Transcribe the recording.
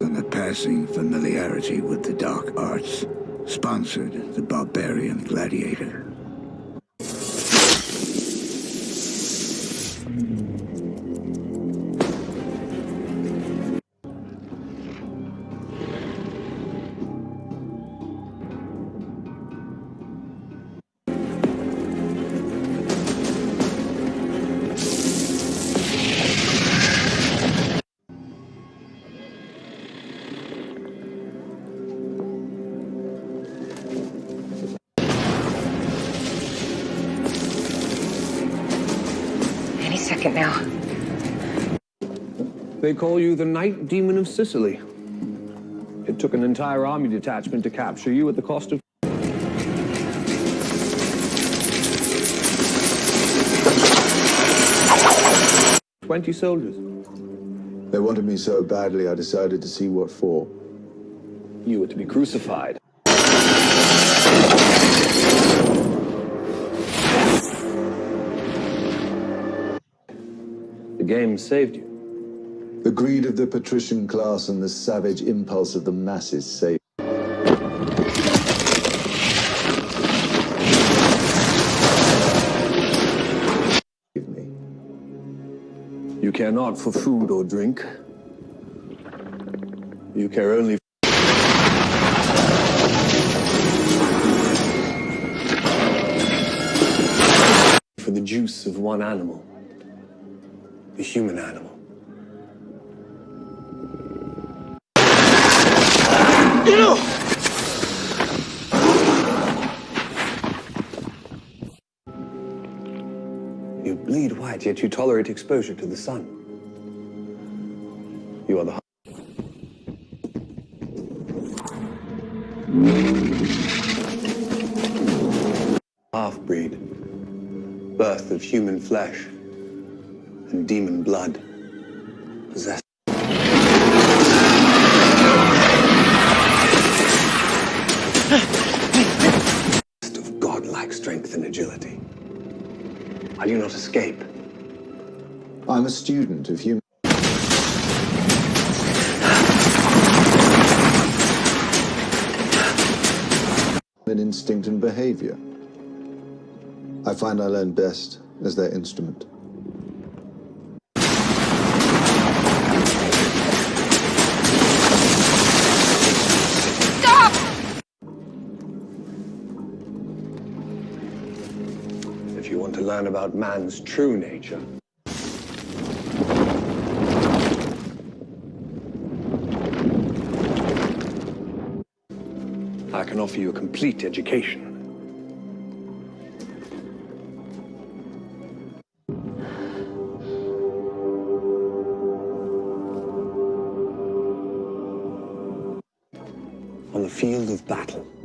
And a passing familiarity with the dark arts sponsored the barbarian gladiator. Second now. They call you the Night Demon of Sicily. It took an entire army detachment to capture you at the cost of... Twenty soldiers. They wanted me so badly, I decided to see what for. You were to be crucified. Game saved you. The greed of the patrician class and the savage impulse of the masses saved. me. You care not for food or drink. You care only for the juice of one animal, the human animal. You bleed white, yet you tolerate exposure to the sun. You are the half-breed, birth of human flesh and demon blood, possessed. of godlike strength and agility. Will you not escape? I'm a student of human. Human instinct and behavior. I find I learn best as their instrument. Want to learn about man's true nature, I can offer you a complete education. On the field of battle.